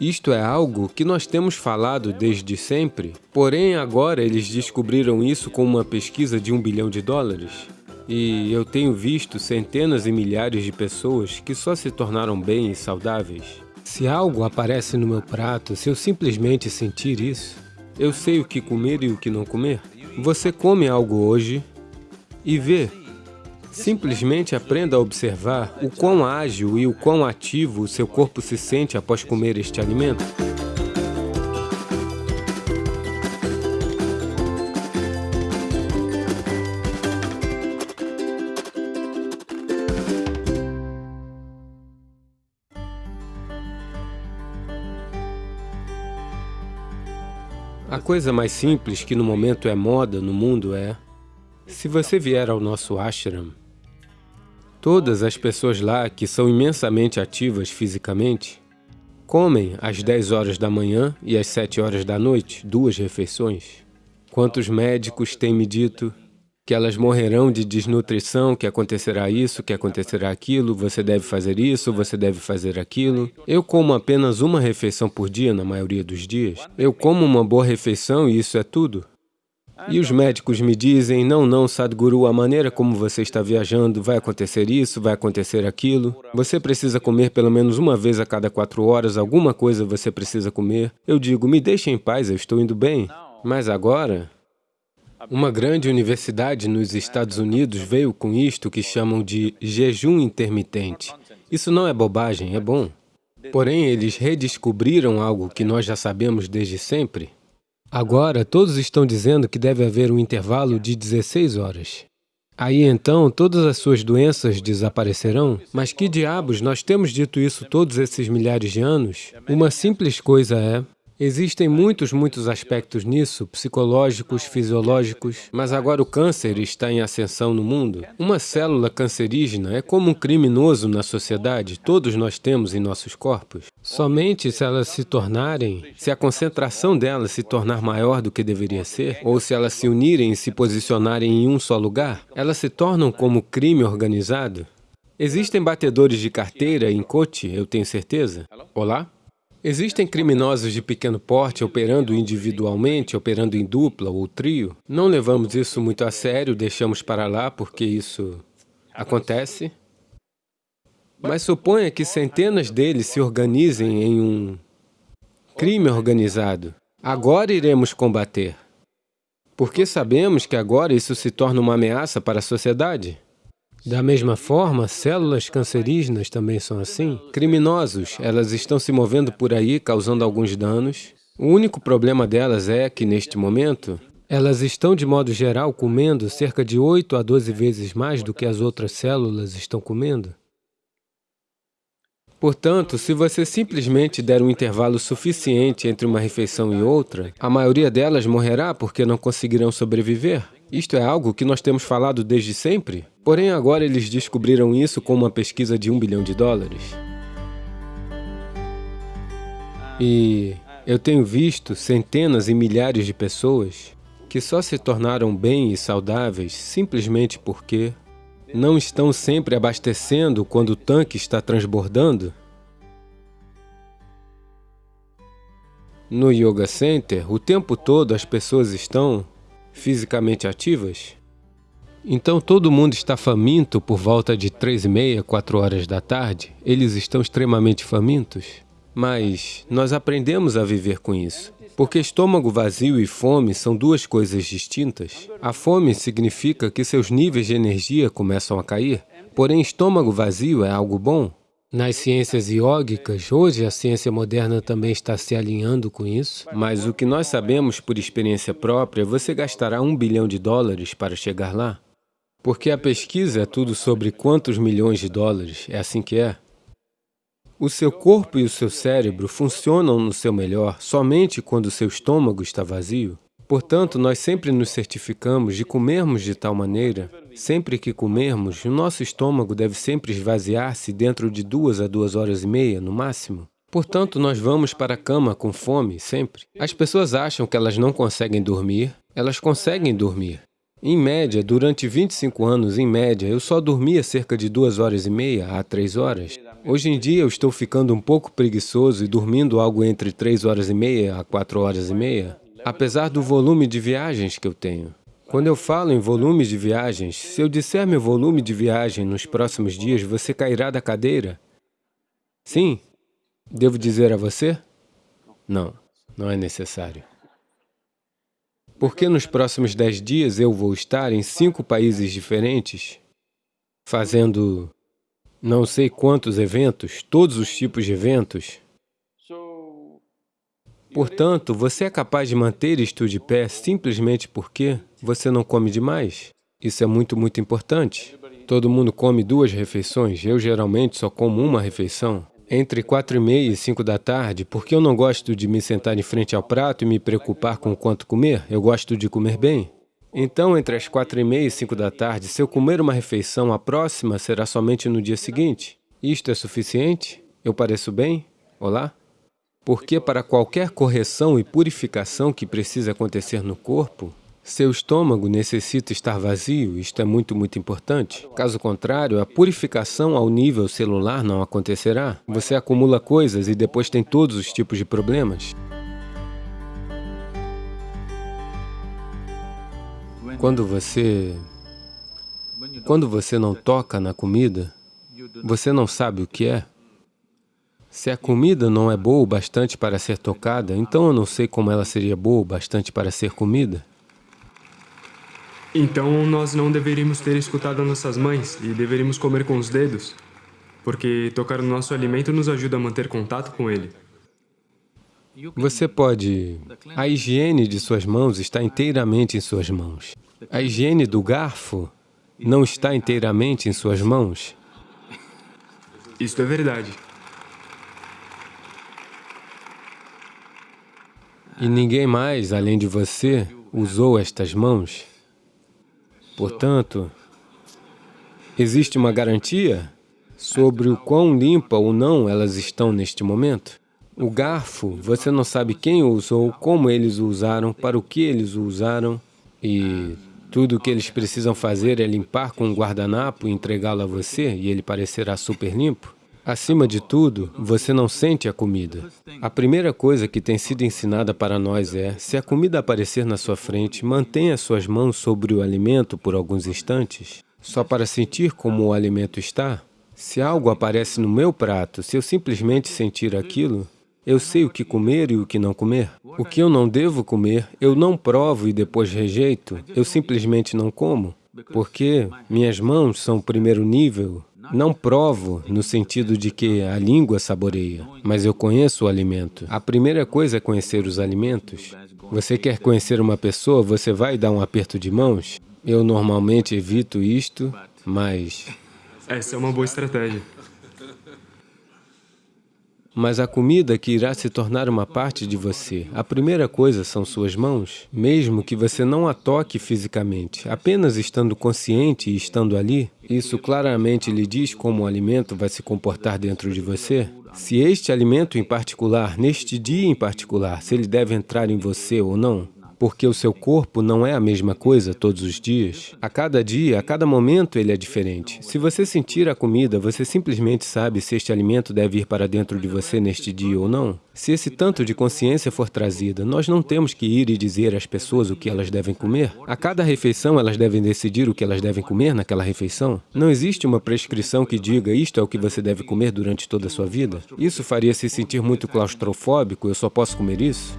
Isto é algo que nós temos falado desde sempre, porém agora eles descobriram isso com uma pesquisa de um bilhão de dólares. E eu tenho visto centenas e milhares de pessoas que só se tornaram bem e saudáveis. Se algo aparece no meu prato, se eu simplesmente sentir isso, eu sei o que comer e o que não comer. Você come algo hoje e vê Simplesmente aprenda a observar o quão ágil e o quão ativo o seu corpo se sente após comer este alimento. A coisa mais simples que no momento é moda no mundo é se você vier ao nosso ashram, todas as pessoas lá que são imensamente ativas fisicamente comem às 10 horas da manhã e às 7 horas da noite, duas refeições. Quantos médicos têm me dito que elas morrerão de desnutrição, que acontecerá isso, que acontecerá aquilo, você deve fazer isso, você deve fazer aquilo. Eu como apenas uma refeição por dia na maioria dos dias. Eu como uma boa refeição e isso é tudo. E os médicos me dizem, não, não, Sadhguru, a maneira como você está viajando, vai acontecer isso, vai acontecer aquilo. Você precisa comer pelo menos uma vez a cada quatro horas, alguma coisa você precisa comer. Eu digo, me deixe em paz, eu estou indo bem. Mas agora, uma grande universidade nos Estados Unidos veio com isto que chamam de jejum intermitente. Isso não é bobagem, é bom. Porém, eles redescobriram algo que nós já sabemos desde sempre. Agora, todos estão dizendo que deve haver um intervalo de 16 horas. Aí então, todas as suas doenças desaparecerão? Mas que diabos, nós temos dito isso todos esses milhares de anos? Uma simples coisa é, Existem muitos, muitos aspectos nisso, psicológicos, fisiológicos, mas agora o câncer está em ascensão no mundo. Uma célula cancerígena é como um criminoso na sociedade, todos nós temos em nossos corpos. Somente se elas se tornarem, se a concentração delas se tornar maior do que deveria ser, ou se elas se unirem e se posicionarem em um só lugar, elas se tornam como crime organizado. Existem batedores de carteira em Cote, eu tenho certeza. Olá? Existem criminosos de pequeno porte operando individualmente, operando em dupla ou trio. Não levamos isso muito a sério, deixamos para lá porque isso acontece. Mas suponha que centenas deles se organizem em um crime organizado. Agora iremos combater. Porque sabemos que agora isso se torna uma ameaça para a sociedade. Da mesma forma, células cancerígenas também são assim. Criminosos, elas estão se movendo por aí, causando alguns danos. O único problema delas é que, neste momento, elas estão, de modo geral, comendo cerca de 8 a 12 vezes mais do que as outras células estão comendo. Portanto, se você simplesmente der um intervalo suficiente entre uma refeição e outra, a maioria delas morrerá porque não conseguirão sobreviver. Isto é algo que nós temos falado desde sempre, porém agora eles descobriram isso com uma pesquisa de um bilhão de dólares. E eu tenho visto centenas e milhares de pessoas que só se tornaram bem e saudáveis simplesmente porque não estão sempre abastecendo quando o tanque está transbordando. No Yoga Center, o tempo todo as pessoas estão fisicamente ativas? Então todo mundo está faminto por volta de três e meia, quatro horas da tarde? Eles estão extremamente famintos? Mas nós aprendemos a viver com isso. Porque estômago vazio e fome são duas coisas distintas. A fome significa que seus níveis de energia começam a cair, porém estômago vazio é algo bom. Nas ciências iógicas, hoje a ciência moderna também está se alinhando com isso, mas o que nós sabemos por experiência própria, você gastará um bilhão de dólares para chegar lá. Porque a pesquisa é tudo sobre quantos milhões de dólares, é assim que é. O seu corpo e o seu cérebro funcionam no seu melhor somente quando o seu estômago está vazio. Portanto, nós sempre nos certificamos de comermos de tal maneira, sempre que comermos, o nosso estômago deve sempre esvaziar-se dentro de duas a duas horas e meia, no máximo. Portanto, nós vamos para a cama com fome, sempre. As pessoas acham que elas não conseguem dormir, elas conseguem dormir. Em média, durante 25 anos, em média, eu só dormia cerca de duas horas e meia a três horas. Hoje em dia eu estou ficando um pouco preguiçoso e dormindo algo entre três horas e meia a quatro horas e meia, apesar do volume de viagens que eu tenho. Quando eu falo em volumes de viagens, se eu disser meu volume de viagem nos próximos dias, você cairá da cadeira? Sim? Devo dizer a você? Não, não é necessário. Porque nos próximos dez dias eu vou estar em cinco países diferentes, fazendo não sei quantos eventos, todos os tipos de eventos. Portanto, você é capaz de manter isto de pé simplesmente porque você não come demais. Isso é muito, muito importante. Todo mundo come duas refeições, eu geralmente só como uma refeição. Entre quatro e meia e cinco da tarde, porque eu não gosto de me sentar em frente ao prato e me preocupar com quanto comer, eu gosto de comer bem. Então, entre as quatro e meia e cinco da tarde, se eu comer uma refeição, a próxima será somente no dia seguinte. Isto é suficiente? Eu pareço bem? Olá? Porque para qualquer correção e purificação que precisa acontecer no corpo, seu estômago necessita estar vazio, isto é muito, muito importante. Caso contrário, a purificação ao nível celular não acontecerá. Você acumula coisas e depois tem todos os tipos de problemas. Quando você... Quando você não toca na comida, você não sabe o que é. Se a comida não é boa o bastante para ser tocada, então eu não sei como ela seria boa o bastante para ser comida. Então nós não deveríamos ter escutado nossas mães e deveríamos comer com os dedos, porque tocar no nosso alimento nos ajuda a manter contato com ele. Você pode... A higiene de suas mãos está inteiramente em suas mãos. A higiene do garfo não está inteiramente em suas mãos. Isto é verdade. E ninguém mais, além de você, usou estas mãos. Portanto, existe uma garantia sobre o quão limpa ou não elas estão neste momento? O garfo, você não sabe quem o usou, como eles o usaram, para o que eles o usaram, e tudo o que eles precisam fazer é limpar com um guardanapo e entregá-lo a você, e ele parecerá super limpo. Acima de tudo, você não sente a comida. A primeira coisa que tem sido ensinada para nós é, se a comida aparecer na sua frente, mantenha suas mãos sobre o alimento por alguns instantes, só para sentir como o alimento está. Se algo aparece no meu prato, se eu simplesmente sentir aquilo, eu sei o que comer e o que não comer. O que eu não devo comer, eu não provo e depois rejeito, eu simplesmente não como. Porque minhas mãos são o primeiro nível. Não provo no sentido de que a língua saboreia, mas eu conheço o alimento. A primeira coisa é conhecer os alimentos. Você quer conhecer uma pessoa, você vai dar um aperto de mãos? Eu normalmente evito isto, mas... Essa é uma boa estratégia. Mas a comida que irá se tornar uma parte de você, a primeira coisa são suas mãos, mesmo que você não a toque fisicamente, apenas estando consciente e estando ali, isso claramente lhe diz como o alimento vai se comportar dentro de você. Se este alimento em particular, neste dia em particular, se ele deve entrar em você ou não, porque o seu corpo não é a mesma coisa todos os dias. A cada dia, a cada momento, ele é diferente. Se você sentir a comida, você simplesmente sabe se este alimento deve ir para dentro de você neste dia ou não. Se esse tanto de consciência for trazida, nós não temos que ir e dizer às pessoas o que elas devem comer. A cada refeição, elas devem decidir o que elas devem comer naquela refeição. Não existe uma prescrição que diga isto é o que você deve comer durante toda a sua vida. Isso faria se sentir muito claustrofóbico, eu só posso comer isso.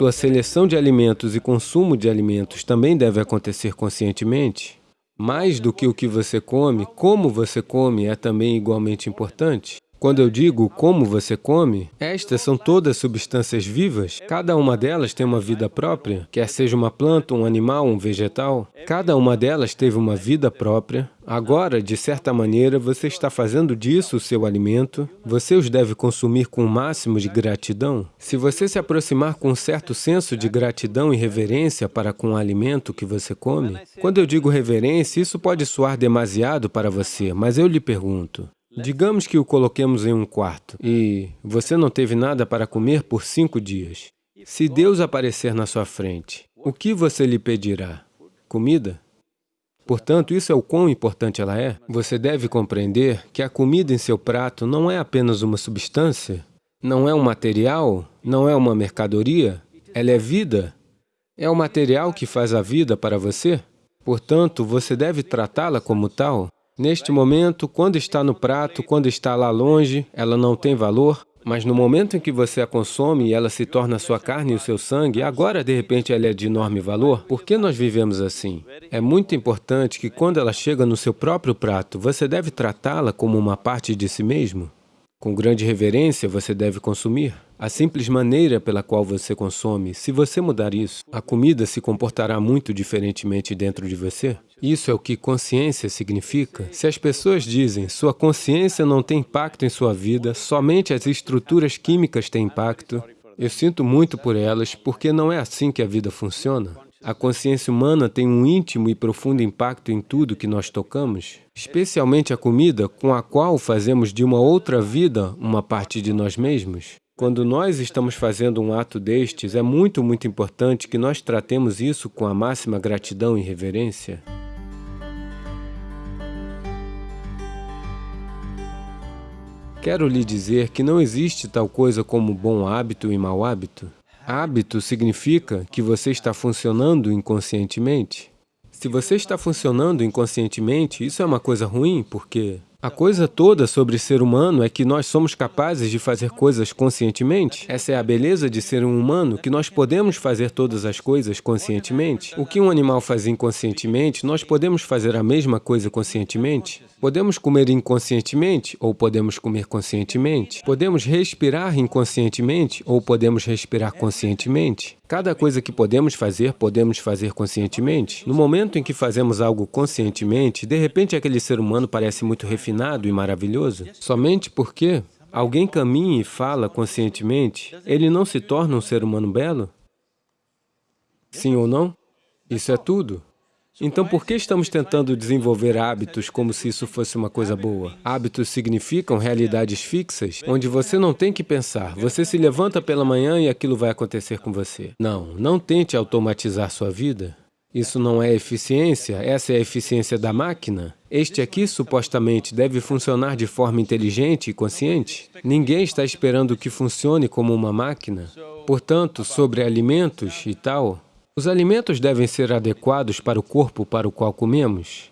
Sua seleção de alimentos e consumo de alimentos também deve acontecer conscientemente. Mais do que o que você come, como você come é também igualmente importante. Quando eu digo como você come, estas são todas substâncias vivas, cada uma delas tem uma vida própria, quer seja uma planta, um animal, um vegetal, cada uma delas teve uma vida própria. Agora, de certa maneira, você está fazendo disso o seu alimento, você os deve consumir com o máximo de gratidão. Se você se aproximar com um certo senso de gratidão e reverência para com o alimento que você come, quando eu digo reverência, isso pode soar demasiado para você, mas eu lhe pergunto, Digamos que o coloquemos em um quarto e você não teve nada para comer por cinco dias. Se Deus aparecer na sua frente, o que você lhe pedirá? Comida? Portanto, isso é o quão importante ela é. Você deve compreender que a comida em seu prato não é apenas uma substância, não é um material, não é uma mercadoria, ela é vida. É o material que faz a vida para você. Portanto, você deve tratá-la como tal. Neste momento, quando está no prato, quando está lá longe, ela não tem valor, mas no momento em que você a consome e ela se torna sua carne e o seu sangue, agora de repente ela é de enorme valor. Por que nós vivemos assim? É muito importante que quando ela chega no seu próprio prato, você deve tratá-la como uma parte de si mesmo. Com grande reverência você deve consumir. A simples maneira pela qual você consome, se você mudar isso, a comida se comportará muito diferentemente dentro de você. Isso é o que consciência significa. Se as pessoas dizem, sua consciência não tem impacto em sua vida, somente as estruturas químicas têm impacto, eu sinto muito por elas, porque não é assim que a vida funciona. A consciência humana tem um íntimo e profundo impacto em tudo que nós tocamos, especialmente a comida com a qual fazemos de uma outra vida uma parte de nós mesmos. Quando nós estamos fazendo um ato destes, é muito, muito importante que nós tratemos isso com a máxima gratidão e reverência. Quero lhe dizer que não existe tal coisa como bom hábito e mau hábito. Hábito significa que você está funcionando inconscientemente. Se você está funcionando inconscientemente, isso é uma coisa ruim, porque a coisa toda sobre ser humano é que nós somos capazes de fazer coisas conscientemente. Essa é a beleza de ser um humano, que nós podemos fazer todas as coisas conscientemente. O que um animal faz inconscientemente, nós podemos fazer a mesma coisa conscientemente. Podemos comer inconscientemente ou podemos comer conscientemente. Podemos respirar inconscientemente ou podemos respirar conscientemente. Cada coisa que podemos fazer, podemos fazer conscientemente. No momento em que fazemos algo conscientemente, de repente aquele ser humano parece muito refinado e maravilhoso, somente porque alguém caminha e fala conscientemente, ele não se torna um ser humano belo? Sim ou não? Isso é tudo. Então, por que estamos tentando desenvolver hábitos como se isso fosse uma coisa boa? Hábitos significam realidades fixas, onde você não tem que pensar. Você se levanta pela manhã e aquilo vai acontecer com você. Não, não tente automatizar sua vida. Isso não é eficiência, essa é a eficiência da máquina. Este aqui, supostamente, deve funcionar de forma inteligente e consciente. Ninguém está esperando que funcione como uma máquina. Portanto, sobre alimentos e tal, os alimentos devem ser adequados para o corpo para o qual comemos.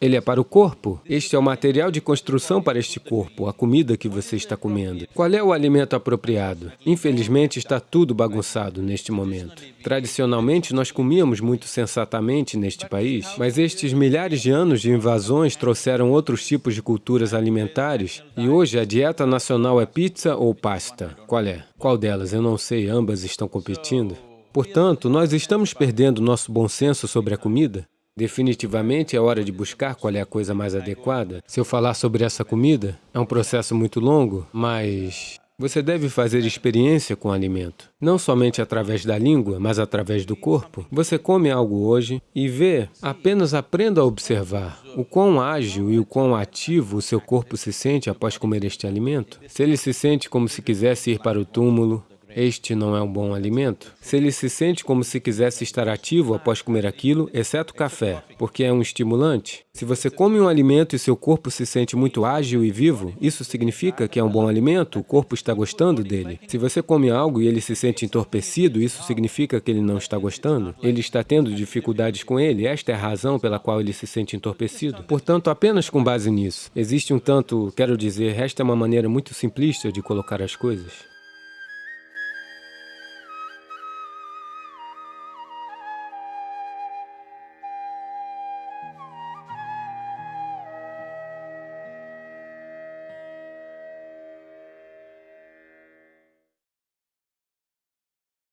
Ele é para o corpo. Este é o material de construção para este corpo, a comida que você está comendo. Qual é o alimento apropriado? Infelizmente, está tudo bagunçado neste momento. Tradicionalmente, nós comíamos muito sensatamente neste país, mas estes milhares de anos de invasões trouxeram outros tipos de culturas alimentares e hoje a dieta nacional é pizza ou pasta. Qual é? Qual delas? Eu não sei, ambas estão competindo. Portanto, nós estamos perdendo nosso bom senso sobre a comida. Definitivamente é hora de buscar qual é a coisa mais adequada. Se eu falar sobre essa comida, é um processo muito longo, mas você deve fazer experiência com o alimento, não somente através da língua, mas através do corpo. Você come algo hoje e vê, apenas aprenda a observar o quão ágil e o quão ativo o seu corpo se sente após comer este alimento. Se ele se sente como se quisesse ir para o túmulo, este não é um bom alimento? Se ele se sente como se quisesse estar ativo após comer aquilo, exceto café, porque é um estimulante. Se você come um alimento e seu corpo se sente muito ágil e vivo, isso significa que é um bom alimento, o corpo está gostando dele. Se você come algo e ele se sente entorpecido, isso significa que ele não está gostando. Ele está tendo dificuldades com ele, esta é a razão pela qual ele se sente entorpecido. Portanto, apenas com base nisso, existe um tanto, quero dizer, esta é uma maneira muito simplista de colocar as coisas.